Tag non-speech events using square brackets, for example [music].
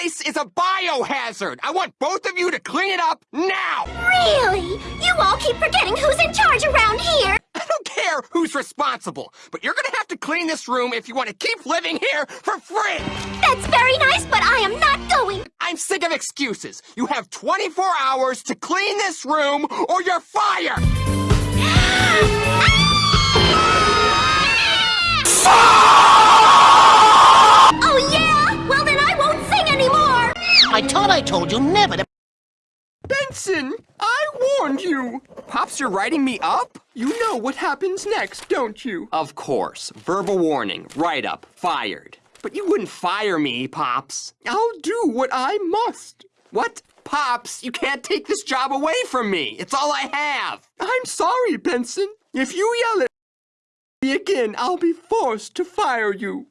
place is a biohazard. I want both of you to clean it up now. Really? You all keep forgetting who's in charge around here. I don't care who's responsible, but you're gonna have to clean this room if you want to keep living here for free. That's very nice, but I am not going. I'm sick of excuses. You have 24 hours to clean this room or you're fired. [gasps] Oh, I thought I told you never to... Benson, I warned you. Pops, you're writing me up? You know what happens next, don't you? Of course. Verbal warning, write up, fired. But you wouldn't fire me, Pops. I'll do what I must. What? Pops, you can't take this job away from me. It's all I have. I'm sorry, Benson. If you yell at me again, I'll be forced to fire you.